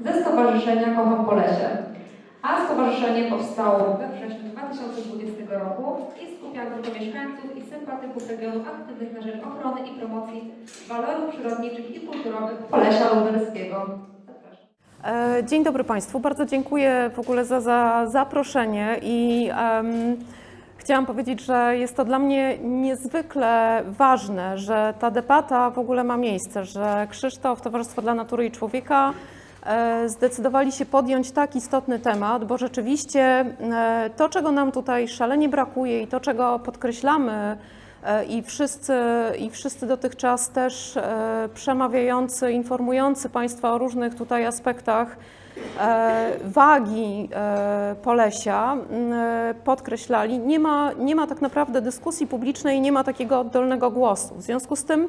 ze Stowarzyszenia Kocham Polesie. A stowarzyszenie powstało we wrześniu 2020 roku i skupia grupę mieszkańców i sympatyków regionu aktywnych na rzecz ochrony i promocji walorów przyrodniczych i kulturowych Polesia Lubelskiego. E, Dzień dobry Państwu. Bardzo dziękuję w ogóle za, za zaproszenie i em, chciałam powiedzieć, że jest to dla mnie niezwykle ważne, że ta debata w ogóle ma miejsce, że Krzysztof, Towarzystwo dla Natury i Człowieka e, zdecydowali się podjąć tak istotny temat, bo rzeczywiście e, to, czego nam tutaj szalenie brakuje i to, czego podkreślamy E, i wszyscy, i wszyscy dotychczas też przemawiający, informujący Państwa o różnych tutaj aspektach wagi e, Polesia e, podkreślali, nie ma, nie ma tak naprawdę dyskusji publicznej, nie ma takiego oddolnego głosu. W związku z tym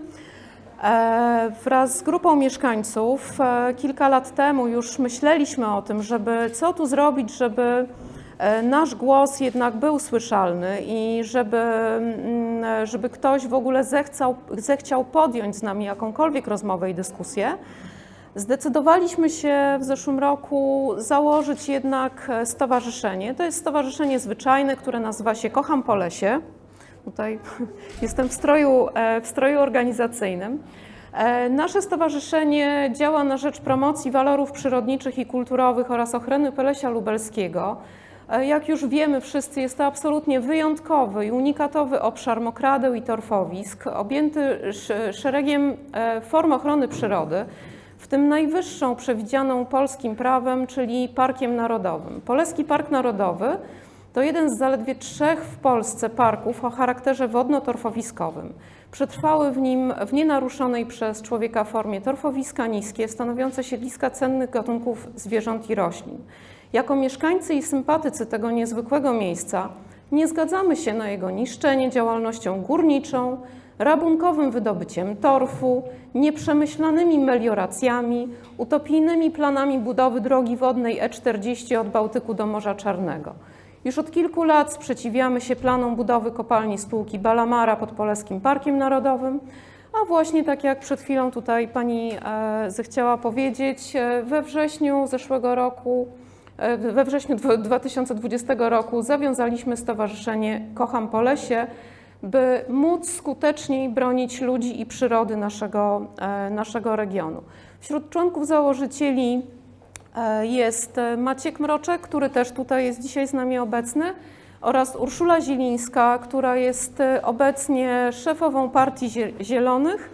E, Wraz z grupą mieszkańców e, kilka lat temu już myśleliśmy o tym, żeby co tu zrobić, żeby e, nasz głos jednak był słyszalny i żeby, żeby ktoś w ogóle zechciał, zechciał podjąć z nami jakąkolwiek rozmowę i dyskusję. Zdecydowaliśmy się w zeszłym roku założyć jednak e, stowarzyszenie. To jest stowarzyszenie zwyczajne, które nazywa się Kocham Polesie. Tutaj jestem w stroju, e, w stroju organizacyjnym. E, Nasze stowarzyszenie działa na rzecz promocji walorów przyrodniczych i kulturowych oraz ochrony Polesia Lubelskiego. Jak już wiemy wszyscy, jest to absolutnie wyjątkowy i unikatowy obszar mokradeł i torfowisk, objęty sz- szeregiem form ochrony przyrody, tym najwyższą przewidzianą polskim prawem, czyli Parkiem Narodowym. Poleski Park Narodowy to jeden z zaledwie trzech w Polsce parków o charakterze wodno-torfowiskowym. Przetrwały w nim w nienaruszonej przez człowieka formie torfowiska niskie, stanowiące siedliska cennych gatunków zwierząt i roślin. Jako mieszkańcy i sympatycy tego niezwykłego miejsca nie zgadzamy się na jego niszczenie działalnością górniczą, rabunkowym wydobyciem torfu, nieprzemyślanymi melioracjami, utopijnymi planami budowy drogi wodnej E40 od Bałtyku do Morza Czarnego. Już od kilku lat sprzeciwiamy się planom budowy kopalni spółki Balamara pod Poleskim Parkiem Narodowym, a właśnie tak jak przed chwilą tutaj pani e, zechciała powiedzieć, e, we wrześniu zeszłego roku, e, we wrześniu dwa- 2020 roku zawiązaliśmy Stowarzyszenie Kocham Polesie, by móc skuteczniej bronić ludzi i przyrody naszego, e, naszego regionu. Wśród członków założycieli E, Jest Maciek Mroczek, który też tutaj jest dzisiaj z nami obecny, oraz Urszula Zilińska, która jest e, obecnie szefową Partii Zie- Zielonych,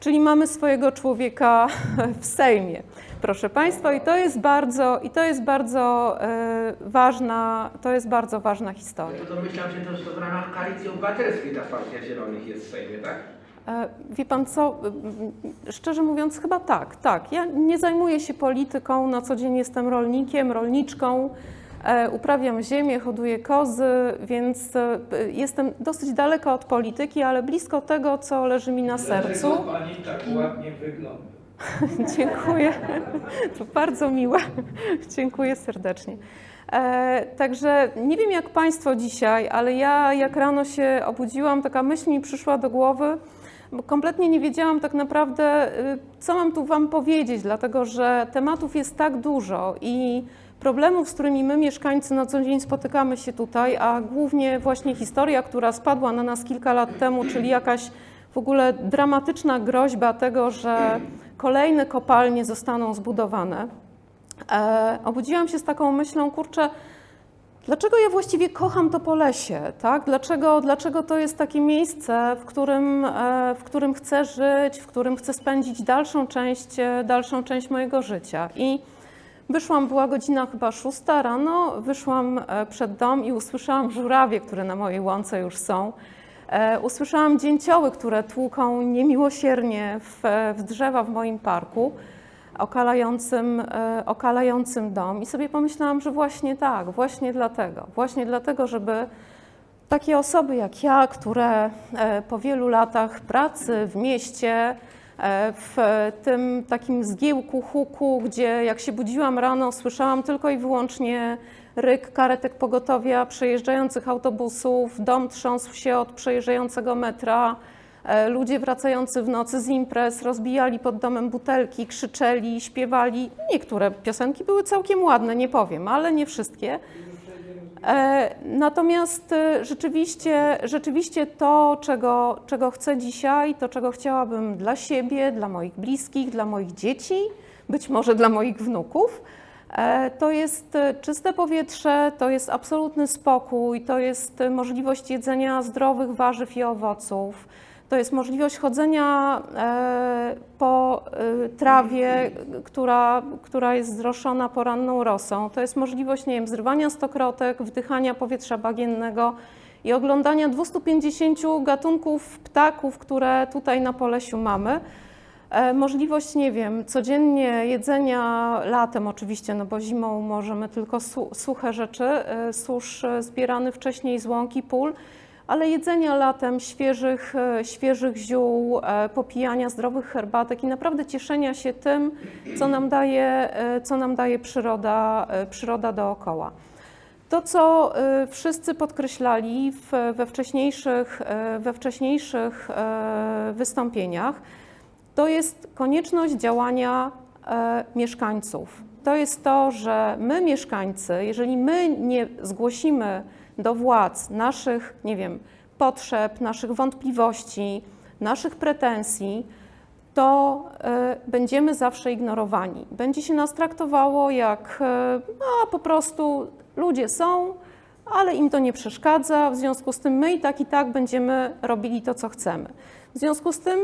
czyli mamy swojego człowieka w Sejmie. Proszę Państwa, i to jest bardzo, i to jest bardzo e, ważna, to jest bardzo ważna historia. To domyślam się też, że w ramach koalicji obywatelskiej ta partia Zielonych jest w Sejmie, tak? E, Wie pan co, szczerze mówiąc chyba tak, tak. Ja nie zajmuję się polityką, na co dzień jestem rolnikiem, rolniczką, e, uprawiam ziemię, hoduję kozy, więc jestem dosyć daleko od polityki, ale blisko tego, co leży mi na sercu. Dlaczego pani tak ładnie wygląda? Dziękuję. To bardzo miłe. Dziękuję serdecznie. E, także nie wiem jak Państwo dzisiaj, ale ja jak rano się obudziłam, taka myśl mi przyszła do głowy, bo kompletnie nie wiedziałam tak naprawdę, y, co mam tu Wam powiedzieć, dlatego że tematów jest tak dużo i problemów, z którymi my mieszkańcy na co dzień spotykamy się tutaj, a głównie właśnie historia, która spadła na nas kilka lat temu, czyli jakaś w ogóle dramatyczna groźba tego, że kolejne kopalnie zostaną zbudowane. E, obudziłam się z taką myślą, kurczę, dlaczego ja właściwie kocham to Polesie, tak? Dlaczego, dlaczego to jest takie miejsce, w którym, e, w którym chcę żyć, w którym chcę spędzić dalszą część, e, dalszą część mojego życia. I wyszłam, była godzina chyba szósta rano, wyszłam przed dom i usłyszałam żurawie, które na mojej łące już są. E, Usłyszałam dzięcioły, które tłuką niemiłosiernie w, w drzewa w moim parku, okalającym, e, okalającym dom. I sobie pomyślałam, że właśnie tak, właśnie dlatego, właśnie dlatego, żeby takie osoby jak ja, które e, po wielu latach pracy w mieście, w tym takim zgiełku, huku, gdzie jak się budziłam rano, słyszałam tylko i wyłącznie ryk karetek pogotowia, przejeżdżających autobusów, dom trząsł się od przejeżdżającego metra, E, Ludzie wracający w nocy z imprez rozbijali pod domem butelki, krzyczeli, śpiewali. Niektóre piosenki były całkiem ładne, nie powiem, ale nie wszystkie. E, Natomiast e, rzeczywiście, rzeczywiście to, czego, czego chcę dzisiaj, to czego chciałabym dla siebie, dla moich bliskich, dla moich dzieci, być może dla moich wnuków, e, to jest czyste powietrze, to jest absolutny spokój, to jest możliwość jedzenia zdrowych warzyw i owoców. To jest możliwość chodzenia e, po e, trawie, która, która jest zroszona poranną rosą. To jest możliwość, nie wiem, zrywania stokrotek, wdychania powietrza bagiennego i oglądania 250 gatunków ptaków, które tutaj na Polesiu mamy. E, Możliwość, nie wiem, codziennie jedzenia latem oczywiście, no bo zimą możemy tylko su suche rzeczy, susz zbierany wcześniej z łąki, pól, ale jedzenia latem świeżych, e, świeżych ziół, e, popijania zdrowych herbatek i naprawdę cieszenia się tym, co nam daje, e, co nam daje przyroda, przyroda dookoła. To, co wszyscy podkreślali w, we wcześniejszych, we wcześniejszych wystąpieniach, to jest konieczność działania mieszkańców. To jest to, że my, mieszkańcy, jeżeli my nie zgłosimy do władz naszych, nie wiem, potrzeb, naszych wątpliwości, naszych pretensji, to e, będziemy zawsze ignorowani. Będzie się nas traktowało jak e, a, po prostu ludzie są, ale im to nie przeszkadza, w związku z tym my i tak i tak będziemy robili to, co chcemy. W związku z tym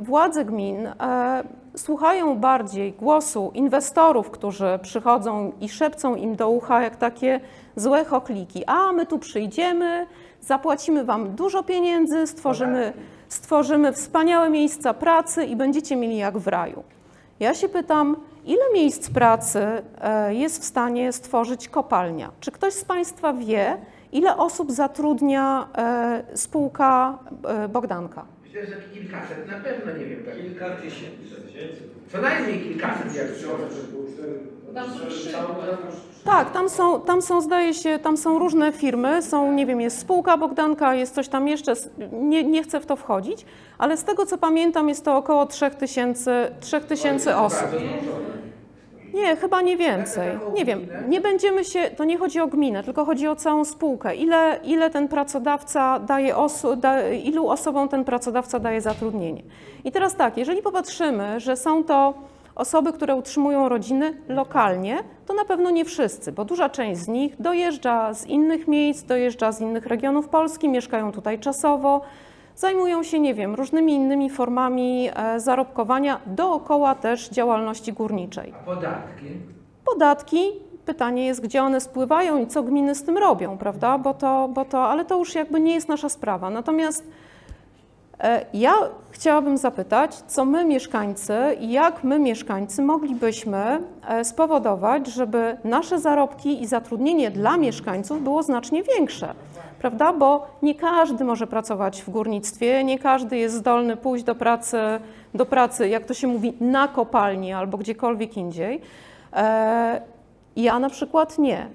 władze gmin e, słuchają bardziej głosu inwestorów, którzy przychodzą i szepcą im do ucha jak takie złe chokliki. A my tu przyjdziemy, zapłacimy wam dużo pieniędzy, stworzymy, stworzymy wspaniałe miejsca pracy i będziecie mieli jak w raju. Ja się pytam, ile miejsc pracy e, jest w stanie stworzyć kopalnia? Czy ktoś z Państwa wie, ile osób zatrudnia e, spółka e, Bogdanka? Myślę, że kilkaset na pewno, nie wiem. Tak. Kilka tysięcy. Co najmniej kilkaset, jak Tam są trzy. Tak, tam są, tam są, zdaje się, tam są różne firmy, są, nie wiem, jest spółka Bogdanka, jest coś tam jeszcze, nie, nie chcę w to wchodzić, ale z tego co pamiętam jest to około 3000 3000 osób. Nie, chyba nie więcej. Nie wiem, nie będziemy się, to nie chodzi o gminę, tylko chodzi o całą spółkę. Ile, ile ten pracodawca daje osu, da, ilu osobom ten pracodawca daje zatrudnienie. I teraz tak, jeżeli popatrzymy, że są to osoby, które utrzymują rodziny lokalnie, to na pewno nie wszyscy, bo duża część z nich dojeżdża z innych miejsc, dojeżdża z innych regionów Polski, mieszkają tutaj czasowo, zajmują się, nie wiem, różnymi innymi formami e, zarobkowania dookoła też działalności górniczej. A podatki? Podatki, pytanie jest, gdzie one spływają i co gminy z tym robią, prawda? Bo to, bo to, ale to już jakby nie jest nasza sprawa. Natomiast e, ja chciałabym zapytać, co my mieszkańcy i jak my mieszkańcy moglibyśmy e, spowodować, żeby nasze zarobki i zatrudnienie dla mieszkańców było znacznie większe. Prawda? Bo nie każdy może pracować w górnictwie, nie każdy jest zdolny pójść do pracy, do pracy, jak to się mówi, na kopalni albo gdziekolwiek indziej. E, Ja na przykład nie.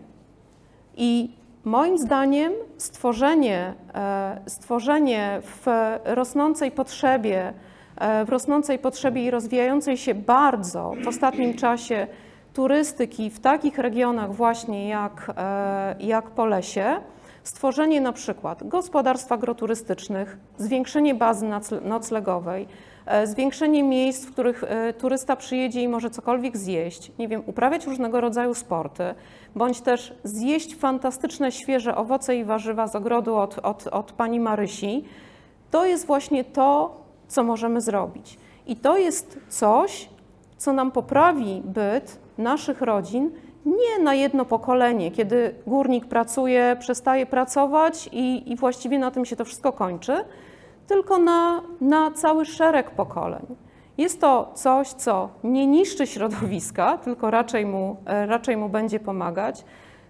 I moim zdaniem stworzenie, e, stworzenie w rosnącej potrzebie, e, w rosnącej potrzebie i rozwijającej się bardzo w ostatnim czasie turystyki w takich regionach właśnie jak, jak Polesie, stworzenie na przykład gospodarstw agroturystycznych, zwiększenie bazy noclegowej, e, zwiększenie miejsc, w których e, turysta przyjedzie i może cokolwiek zjeść, nie wiem, uprawiać różnego rodzaju sporty, bądź też zjeść fantastyczne, świeże owoce i warzywa z ogrodu od, od, od pani Marysi, to jest właśnie to, co możemy zrobić. I to jest coś, co nam poprawi byt naszych rodzin nie na jedno pokolenie, kiedy górnik pracuje, przestaje pracować i, i właściwie na tym się to wszystko kończy, tylko na, na cały szereg pokoleń. Jest to coś, co nie niszczy środowiska, tylko raczej mu, e, raczej mu będzie pomagać.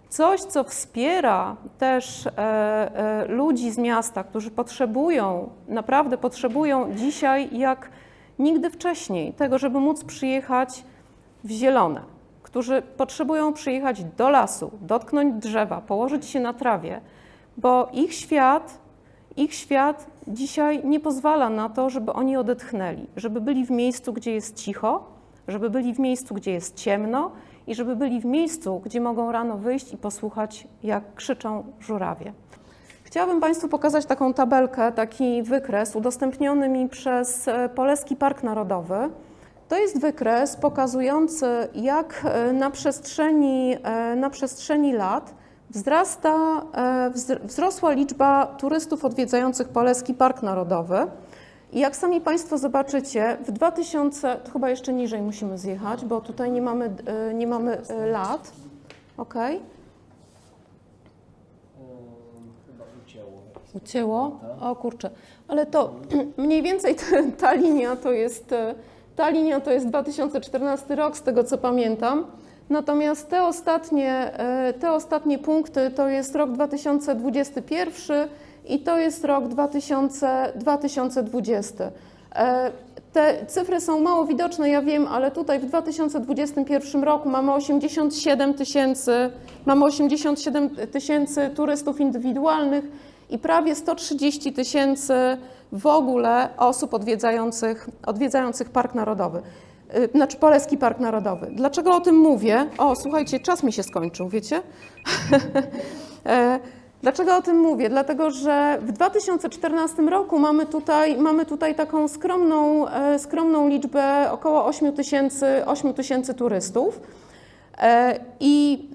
Coś, co wspiera też e, e, ludzi z miasta, którzy potrzebują, naprawdę potrzebują dzisiaj jak nigdy wcześniej tego, żeby móc przyjechać w zielone, którzy potrzebują przyjechać do lasu, dotknąć drzewa, położyć się na trawie, bo ich świat ich świat dzisiaj nie pozwala na to, żeby oni odetchnęli, żeby byli w miejscu, gdzie jest cicho, żeby byli w miejscu, gdzie jest ciemno i żeby byli w miejscu, gdzie mogą rano wyjść i posłuchać, jak krzyczą żurawie. Chciałabym Państwu pokazać taką tabelkę, taki wykres udostępniony mi przez e, Poleski Park Narodowy. To jest wykres pokazujący, jak e, na przestrzeni, e, na przestrzeni lat wzrasta, e, wzr- wzrosła liczba turystów odwiedzających Poleski Park Narodowy. I jak sami Państwo zobaczycie, w 2000, to chyba jeszcze niżej musimy zjechać, bo tutaj nie mamy, nie mamy lat. Chyba ucięło. O kurczę. Ale to mniej więcej ta, ta linia to jest ta linia to jest 2014 rok, z tego co pamiętam. Natomiast te ostatnie, e, te ostatnie punkty to jest rok 2021 i to jest rok 2000, 2020. E, Te cyfry są mało widoczne, ja wiem, ale tutaj w 2021 roku mamy 87 tysięcy, mamy 87 tysięcy turystów indywidualnych i prawie 130 tysięcy w ogóle osób odwiedzających, odwiedzających Park Narodowy. Y, Znaczy Poleski Park Narodowy. Dlaczego o tym mówię? O, słuchajcie, czas mi się skończył, wiecie? E, Dlaczego o tym mówię? Dlatego, że w 2014 roku mamy tutaj, mamy tutaj taką skromną, e, skromną liczbę około 8 tysięcy 8 tysięcy turystów. E, I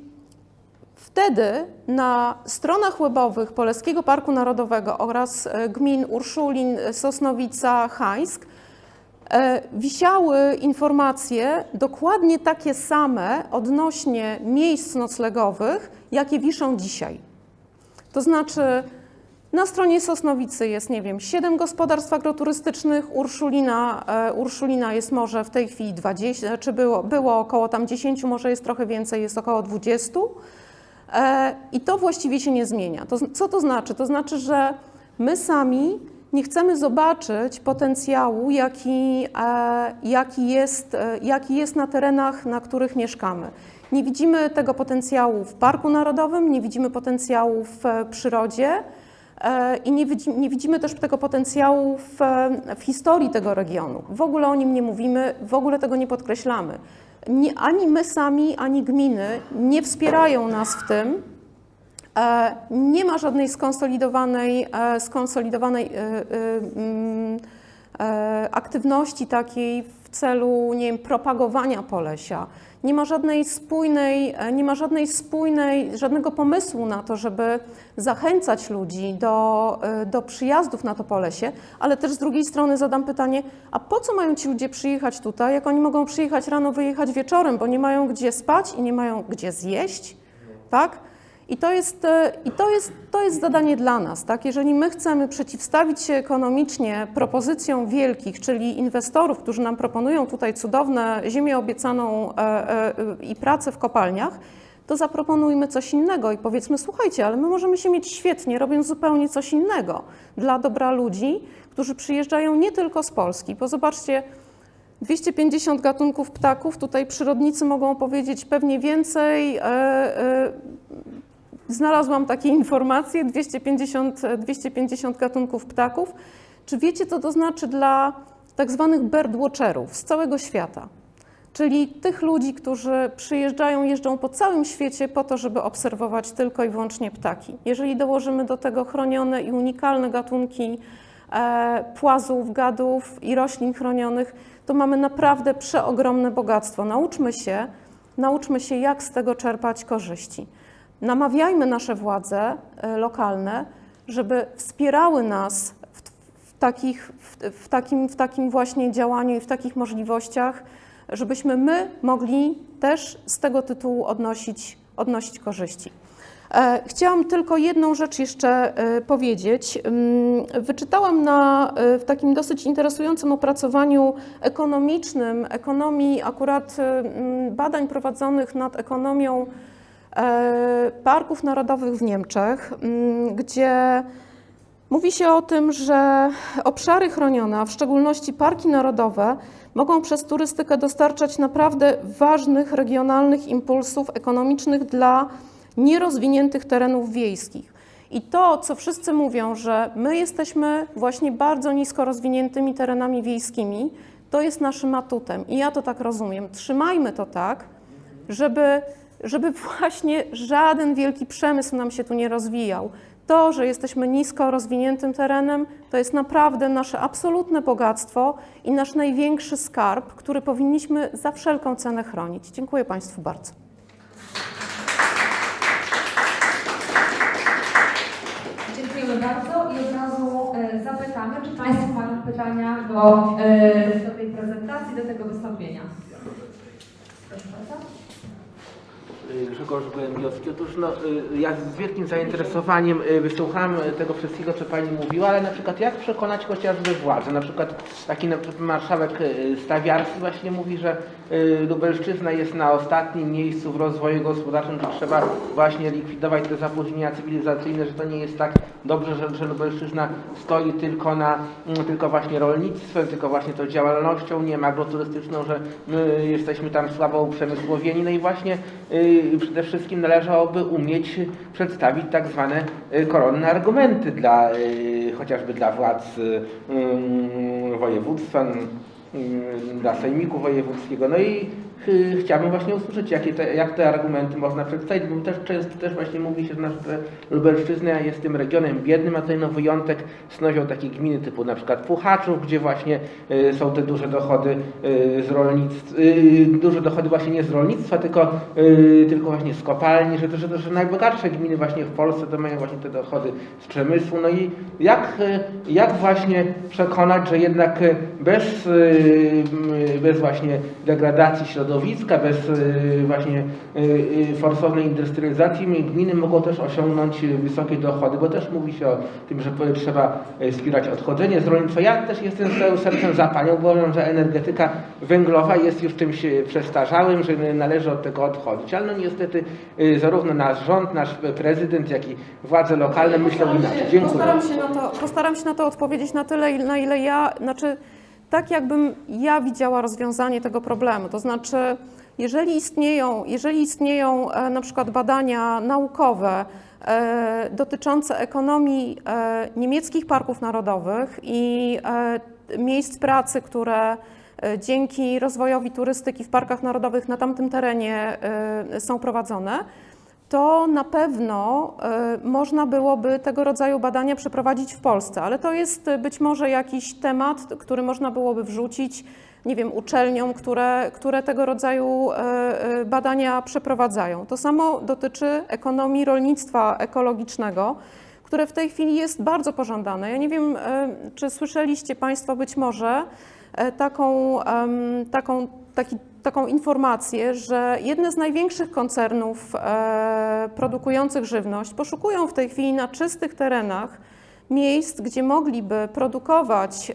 Wtedy na stronach webowych Poleskiego Parku Narodowego oraz e, gmin Urszulin, Sosnowica, Hańsk e, wisiały informacje dokładnie takie same odnośnie miejsc noclegowych, jakie wiszą dzisiaj. To znaczy na stronie Sosnowicy jest, nie wiem, 7 gospodarstw agroturystycznych, Urszulina, e, Urszulina jest może w tej chwili 20, czy było, było około tam 10, może jest trochę więcej, jest około 20. E, I to właściwie się nie zmienia. To, co to znaczy? To znaczy, że my sami nie chcemy zobaczyć potencjału, jaki, e, jaki, jest, e, jaki jest na terenach, na których mieszkamy. Nie widzimy tego potencjału w Parku Narodowym, nie widzimy potencjału w przyrodzie i nie, nie widzimy też tego potencjału w, w historii tego regionu. W ogóle o nim nie mówimy, w ogóle tego nie podkreślamy. Nie, ani my sami, ani gminy nie wspierają nas w tym. E, Nie ma żadnej skonsolidowanej, e, skonsolidowanej e, mm, aktywności takiej w celu, nie wiem, propagowania Polesia. Nie ma żadnej spójnej, e, nie ma żadnej spójnej, żadnego pomysłu na to, żeby zachęcać ludzi do, e, do przyjazdów na to Polesie, ale też z drugiej strony zadam pytanie, a po co mają ci ludzie przyjechać tutaj, jak oni mogą przyjechać rano, wyjechać wieczorem, bo nie mają gdzie spać i nie mają gdzie zjeść, tak? I to jest, e, i to jest, to jest zadanie dla nas. Tak? Jeżeli my chcemy przeciwstawić się ekonomicznie propozycjom wielkich, czyli inwestorów, którzy nam proponują tutaj cudowne ziemię obiecaną e, e, i pracę w kopalniach, to zaproponujmy coś innego i powiedzmy, słuchajcie, ale my możemy się mieć świetnie, robiąc zupełnie coś innego dla dobra ludzi, którzy przyjeżdżają nie tylko z Polski, bo zobaczcie, 250 gatunków ptaków, tutaj przyrodnicy mogą powiedzieć pewnie więcej. Znalazłam takie informacje, 250, 250 gatunków ptaków. Czy wiecie, co to znaczy dla tak zwanych birdwatcherów z całego świata? Czyli tych ludzi, którzy przyjeżdżają, jeżdżą po całym świecie po to, żeby obserwować tylko i wyłącznie ptaki. Jeżeli dołożymy do tego chronione i unikalne gatunki e, płazów, gadów i roślin chronionych, to mamy naprawdę przeogromne bogactwo. Nauczmy się, nauczmy się, jak z tego czerpać korzyści. Namawiajmy nasze władze e, lokalne, żeby wspierały nas w, w, takich, w, w, takim, w takim właśnie działaniu i w takich możliwościach, żebyśmy my mogli też z tego tytułu odnosić, odnosić korzyści. E, Chciałam tylko jedną rzecz jeszcze e, powiedzieć. Ym, Wyczytałam na, w takim dosyć interesującym opracowaniu ekonomicznym, ekonomii akurat ym, badań prowadzonych nad ekonomią parków narodowych w Niemczech, ym, gdzie mówi się o tym, że obszary chronione, a w szczególności parki narodowe, mogą przez turystykę dostarczać naprawdę ważnych regionalnych impulsów ekonomicznych dla nierozwiniętych terenów wiejskich. I to, co wszyscy mówią, że my jesteśmy właśnie bardzo nisko rozwiniętymi terenami wiejskimi, to jest naszym atutem. I ja to tak rozumiem. Trzymajmy to tak, żeby, żeby właśnie żaden wielki przemysł nam się tu nie rozwijał. To, że jesteśmy nisko rozwiniętym terenem, to jest naprawdę nasze absolutne bogactwo i nasz największy skarb, który powinniśmy za wszelką cenę chronić. Dziękuję Państwu bardzo. Dziękujemy bardzo i od razu e, zapytamy, czy Państwo mają pytania do, e, do tej prezentacji, do tego wystąpienia. Proszę bardzo. Y, Grzegorz Gołębiowski. Otóż no, y, ja z wielkim zainteresowaniem y, wysłuchałem tego wszystkiego, co Pani mówiła, ale na przykład jak przekonać chociażby władzę? Na przykład taki na przykład marszałek Stawiarski właśnie mówi, że Lubelszczyzna jest na ostatnim miejscu w rozwoju gospodarczym, że trzeba właśnie likwidować te zapóźnienia cywilizacyjne, że to nie jest tak dobrze, że, że Lubelszczyzna stoi tylko na mm, tylko właśnie rolnictwem, tylko właśnie tą działalnością, nie ma agroturystyczną, że my jesteśmy tam słabo uprzemysłowieni. No i właśnie przede wszystkim należałoby umieć przedstawić tak zwane y, koronne argumenty dla y, chociażby dla władz y, y, województwa, y, dla sejmiku wojewódzkiego. No i chciałbym właśnie usłyszeć, jakie te, jak te argumenty można przedstawić, bo też często też właśnie mówi się, że Lubelszczyzna jest tym regionem biednym, a tutaj no wyjątek stanowią takie gminy typu na przykład Puchaczów, gdzie właśnie y, są te duże dochody y, z rolnictwa, y, duże dochody właśnie nie z rolnictwa, tylko, y, tylko właśnie z kopalni, że, że, że najbogatsze gminy właśnie w Polsce to mają właśnie te dochody z przemysłu. No i jak, y, jak właśnie przekonać, że jednak y, bez, y, bez właśnie degradacji środowiska, bez y, właśnie y, y, forsownej industrializacji gminy mogą też osiągnąć wysokie dochody, bo też mówi się o tym, że trzeba wspierać odchodzenie z rolnictwa. Ja też jestem z całym sercem za panią, bo uważam, że energetyka węglowa jest już czymś przestarzałym, że należy od tego odchodzić. Ale no niestety zarówno nasz rząd, nasz prezydent, jak i władze lokalne myślą inaczej. Dziękuję. Postaram się na to, postaram się na to odpowiedzieć na tyle, na ile ja, znaczy tak jakbym ja widziała rozwiązanie tego problemu. To znaczy, jeżeli istnieją, jeżeli istnieją e, na przykład badania naukowe e, dotyczące ekonomii e, niemieckich parków narodowych i miejsc pracy, które dzięki rozwojowi turystyki w parkach narodowych na tamtym terenie są prowadzone, to na pewno y, można byłoby tego rodzaju badania przeprowadzić w Polsce, ale to jest y, być może jakiś temat, który można byłoby wrzucić, nie wiem, uczelniom, które, które tego rodzaju y, badania przeprowadzają. To samo dotyczy ekonomii rolnictwa ekologicznego, które w tej chwili jest bardzo pożądane. Ja nie wiem, czy słyszeliście Państwo być może taką, taką, taki, taką informację, że jedne z największych koncernów e, produkujących żywność poszukują w tej chwili na czystych terenach miejsc, gdzie mogliby produkować,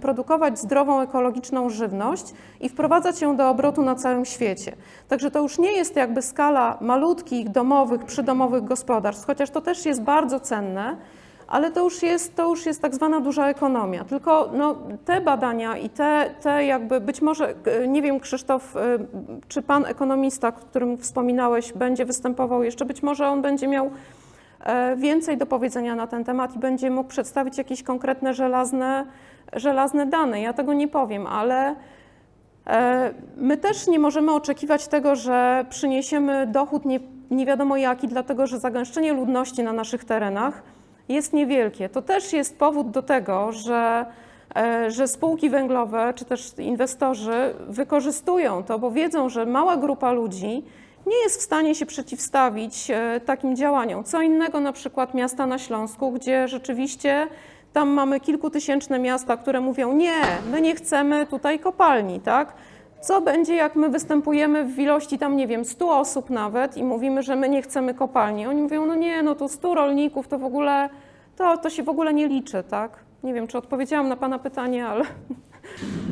produkować zdrową, ekologiczną żywność i wprowadzać ją do obrotu na całym świecie. Także to już nie jest jakby skala malutkich, domowych, przydomowych gospodarstw, chociaż to też jest bardzo cenne, ale to już jest, to już jest tak zwana duża ekonomia. Tylko no, te badania i te, te jakby, być może, e, nie wiem Krzysztof, e, czy pan ekonomista, którym wspominałeś, będzie występował jeszcze, być może on będzie miał e, więcej do powiedzenia na ten temat i będzie mógł przedstawić jakieś konkretne żelazne, żelazne dane. Ja tego nie powiem, ale my też nie możemy oczekiwać tego, że przyniesiemy dochód nie, nie wiadomo jaki, dlatego że zagęszczenie ludności na naszych terenach jest niewielkie. To też jest powód do tego, że, e, że spółki węglowe czy też inwestorzy wykorzystują to, bo wiedzą, że mała grupa ludzi nie jest w stanie się przeciwstawić e, takim działaniom. Co innego na przykład miasta na Śląsku, gdzie rzeczywiście tam mamy kilkutysięczne miasta, które mówią nie, my nie chcemy tutaj kopalni, tak? Co będzie, jak my występujemy w ilości tam, nie wiem, 100 osób nawet i mówimy, że my nie chcemy kopalni? Oni mówią, no nie, no to 100 rolników to w ogóle, to, to się w ogóle nie liczy, tak? Nie wiem, czy odpowiedziałam na Pana pytanie, ale...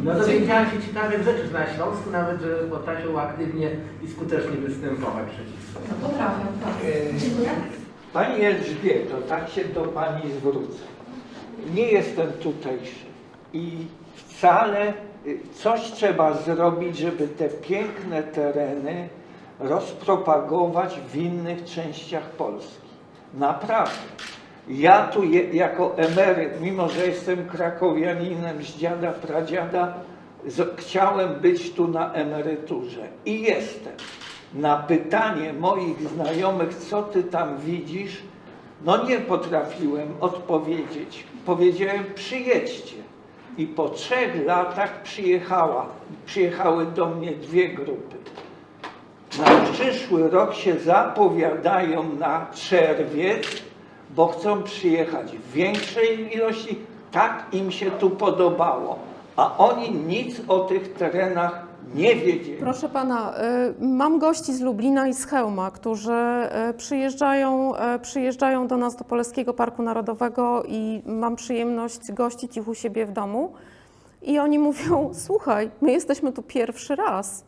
No dowiedziałem się ciekawych rzeczy, na Śląsku nawet, że potrafią aktywnie i skutecznie występować przeciwko. No potrafię, tak. E, Dziękuję. Pani Elżbieto, tak się do Pani zwrócę. Nie jestem tutejszy i wcale coś trzeba zrobić, żeby te piękne tereny rozpropagować w innych częściach Polski. Naprawdę. Ja tu je, jako emeryt, mimo że jestem krakowianinem z dziada, pradziada, z, chciałem być tu na emeryturze i jestem. Na pytanie moich znajomych, co ty tam widzisz, no nie potrafiłem odpowiedzieć. Powiedziałem, przyjedźcie. I po trzech latach przyjechała, przyjechały do mnie dwie grupy. Na przyszły rok się zapowiadają na czerwiec, bo chcą przyjechać w większej ilości. Tak im się tu podobało. A oni nic o tych terenach nie wiedzieli. Proszę pana, y, mam gości z Lublina i z Chełma, którzy y, przyjeżdżają, y, przyjeżdżają do nas do Polskiego Parku Narodowego i mam przyjemność gościć ich u siebie w domu. I oni mówią: Słuchaj, my jesteśmy tu pierwszy raz.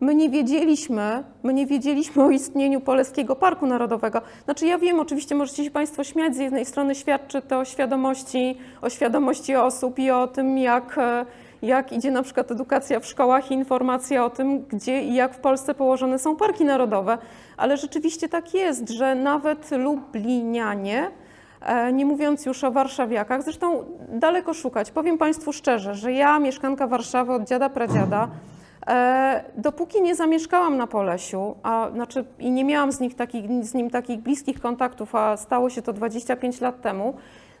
My nie wiedzieliśmy, my nie wiedzieliśmy o istnieniu Polskiego Parku Narodowego. Znaczy ja wiem, oczywiście możecie się Państwo śmiać, z jednej strony świadczy to o świadomości, o świadomości osób i o tym, jak, jak idzie na przykład edukacja w szkołach i informacja o tym, gdzie i jak w Polsce położone są parki narodowe. Ale rzeczywiście tak jest, że nawet Lublinianie, e, nie mówiąc już o warszawiakach, zresztą daleko szukać. Powiem Państwu szczerze, że ja, mieszkanka Warszawy od dziada pradziada, E, Dopóki nie zamieszkałam na Polesiu, a znaczy i nie miałam z, nich takich, z nim takich bliskich kontaktów, a stało się to 25 lat temu,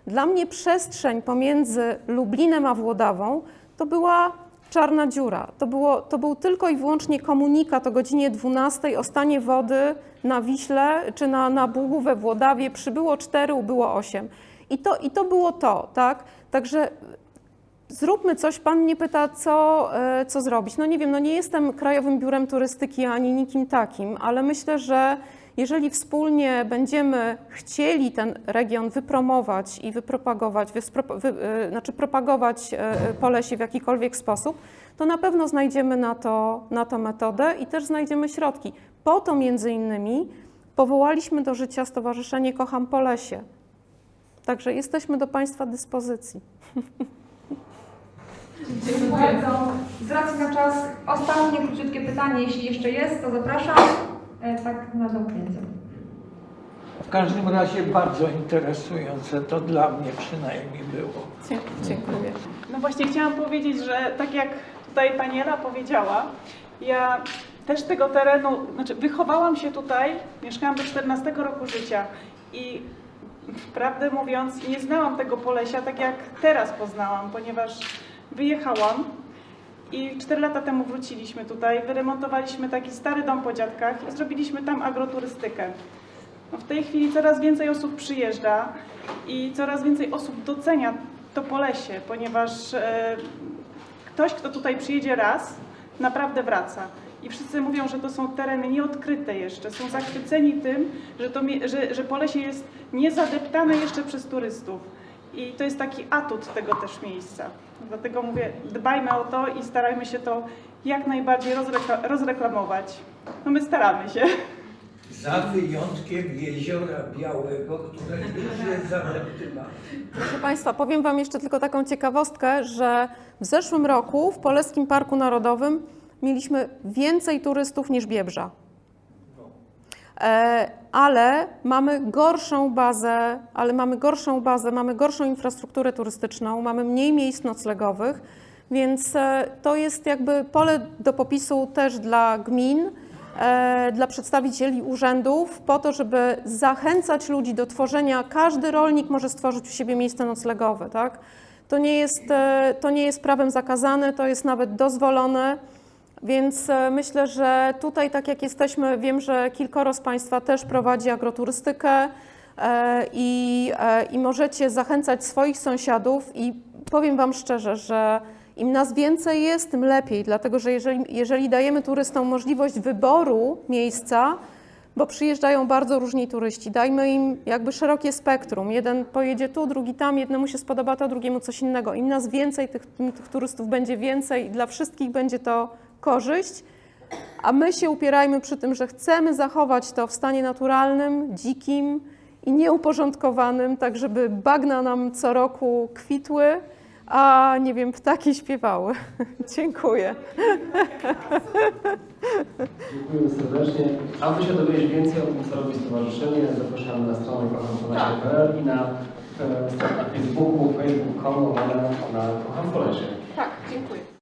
dla mnie przestrzeń pomiędzy Lublinem a Włodawą to była czarna dziura. To, było, to był tylko i wyłącznie komunikat o godzinie 12 o stanie wody na Wiśle czy na, na Bugu we Włodawie. Przybyło 4, ubyło 8. I to, I to było to, tak? Także Zróbmy coś. Pan mnie pyta, co, e, co zrobić. No nie wiem, no nie jestem Krajowym Biurem Turystyki ani nikim takim, ale myślę, że jeżeli wspólnie będziemy chcieli ten region wypromować i wypropagować, wy, e, znaczy propagować e, Polesie w jakikolwiek sposób, to na pewno znajdziemy na to, na to metodę i też znajdziemy środki. Po to między innymi powołaliśmy do życia Stowarzyszenie Kocham Polesie. Także jesteśmy do Państwa dyspozycji. Dziękuję bardzo. Z racji na czas, ostatnie króciutkie pytanie, jeśli jeszcze jest, to zapraszam. E, tak na zamknięcie. W każdym razie bardzo interesujące to dla mnie przynajmniej było. Dziękuję. No właśnie chciałam powiedzieć, że tak jak tutaj pani Ela powiedziała, ja też tego terenu, znaczy wychowałam się tutaj, mieszkałam do 14 roku życia i prawdę mówiąc nie znałam tego Polesia tak jak teraz poznałam, ponieważ wyjechałam i 4 lata temu wróciliśmy tutaj, wyremontowaliśmy taki stary dom po dziadkach i zrobiliśmy tam agroturystykę. No w tej chwili coraz więcej osób przyjeżdża i coraz więcej osób docenia to Polesie, ponieważ e, ktoś, kto tutaj przyjedzie raz, naprawdę wraca. I wszyscy mówią, że to są tereny nieodkryte jeszcze. Są zachwyceni tym, że, to, że, że Polesie jest niezadeptane jeszcze przez turystów. I to jest taki atut tego też miejsca. Dlatego mówię, dbajmy o to i starajmy się to jak najbardziej rozrekla- rozreklamować. No my staramy się. Za wyjątkiem jeziora Białego, które już jest zadeptywane. Proszę Państwa, powiem Wam jeszcze tylko taką ciekawostkę, że w zeszłym roku w Polskim Parku Narodowym mieliśmy więcej turystów niż Biebrza. E, ale mamy gorszą bazę, ale mamy gorszą bazę, mamy gorszą infrastrukturę turystyczną, mamy mniej miejsc noclegowych, więc e, to jest jakby pole do popisu też dla gmin, e, dla przedstawicieli urzędów, po to, żeby zachęcać ludzi do tworzenia. Każdy rolnik może stworzyć u siebie miejsce noclegowe, tak? To nie jest, e, to nie jest prawem zakazane, to jest nawet dozwolone. Więc e, myślę, że tutaj, tak jak jesteśmy, wiem, że kilkoro z Państwa też prowadzi agroturystykę e, i, e, i możecie zachęcać swoich sąsiadów i powiem Wam szczerze, że im nas więcej jest, tym lepiej, dlatego że jeżeli, jeżeli dajemy turystom możliwość wyboru miejsca, bo przyjeżdżają bardzo różni turyści. Dajmy im jakby szerokie spektrum. Jeden pojedzie tu, drugi tam, jednemu się spodoba to, drugiemu coś innego. Im nas więcej, tych, tych turystów będzie więcej dla wszystkich będzie to korzyść. A my się upierajmy przy tym, że chcemy zachować to w stanie naturalnym, dzikim i nieuporządkowanym, tak żeby bagna nam co roku kwitły, a nie wiem, ptaki śpiewały. Dziękuję. Dziękujemy serdecznie. Aby się dowiedzieć więcej o tym, co robi stowarzyszenie, zapraszamy na stronę kochampolecie.pl i na e, stronę Facebooku, facebook.com, na Kocham Polecie. Tak, dziękuję.